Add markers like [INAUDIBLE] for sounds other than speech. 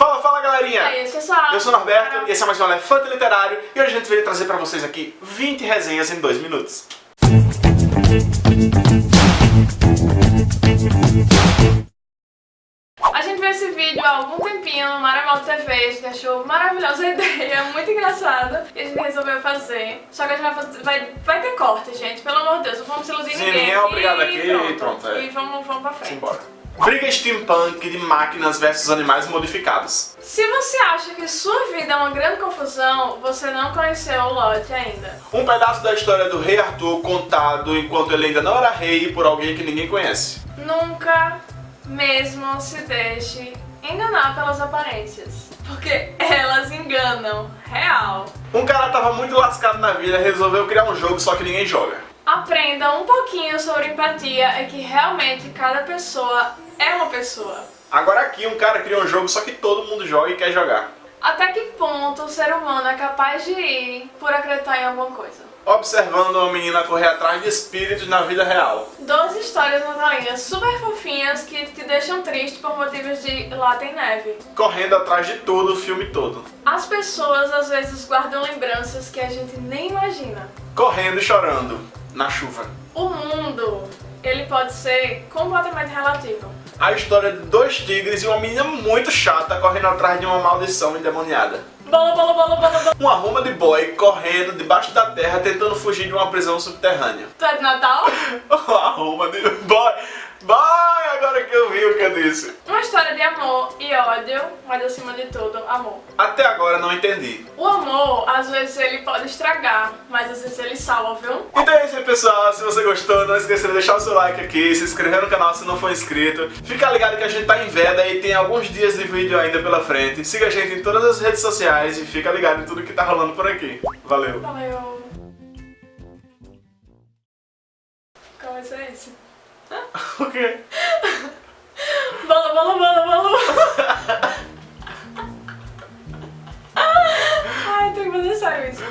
Fala, fala galerinha! E aí, pessoal? Eu sou o Norberto e esse é mais um Elefante Literário e hoje a gente veio trazer pra vocês aqui 20 resenhas em 2 minutos. A gente viu esse vídeo há algum tempinho no Maramalto TV, a gente achou maravilhosa a [LAUGHS] ideia, muito engraçada, e a gente resolveu fazer. Só que a gente vai, fazer, vai, vai ter corte, gente, pelo amor de Deus, não vamos iludir Sim, ninguém. ninguém é obrigado aqui e e pronto, é. E vamos, vamos pra frente. Simbora. Briga steampunk de máquinas versus animais modificados. Se você acha que sua vida é uma grande confusão, você não conheceu o lote ainda. Um pedaço da história do rei Arthur contado enquanto ele ainda não era rei por alguém que ninguém conhece. Nunca mesmo se deixe enganar pelas aparências. Porque elas enganam, real. Um cara tava muito lascado na vida e resolveu criar um jogo só que ninguém joga. Aprenda um pouquinho sobre empatia, é que realmente cada pessoa é uma pessoa. Agora aqui um cara criou um jogo só que todo mundo joga e quer jogar. Até que ponto o ser humano é capaz de ir por acreditar em alguma coisa? Observando uma menina correr atrás de espíritos na vida real. 12 histórias natalinas super fofinhas que te deixam triste por motivos de lá tem neve. Correndo atrás de tudo o filme todo. As pessoas às vezes guardam lembranças que a gente nem imagina. Correndo e chorando na chuva. O mundo, ele pode ser completamente relativo. A história de dois tigres e uma menina muito chata correndo atrás de uma maldição endemoniada. Bolo, bolo, bolo, bolo, bolo. Um arruma de boy correndo debaixo da terra tentando fugir de uma prisão subterrânea. Tu é de Natal? [LAUGHS] Um arruma de boy. Boy, agora que eu vi o que eu disse. Uma história de amor e ódio, mas acima de tudo, amor. Até agora não entendi. O amor, às vezes ele pode estragar, mas às vezes ele salva, viu? Então é isso aí pessoal, se você gostou, não esqueça de deixar o seu like aqui, se inscrever no canal se não for inscrito. Fica ligado que a gente tá em veda e tem alguns dias de vídeo ainda pela frente. Siga a gente em todas as redes sociais e fica ligado em tudo que tá rolando por aqui. Valeu! Valeu. Qual ser esse? O quê? Bolo, bolo, bolo. Ai, tem que fazer sério isso.